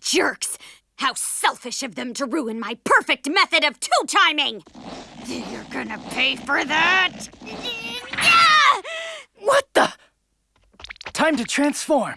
jerks! How selfish of them to ruin my perfect method of two-timing! You're gonna pay for that! What the? Time to transform.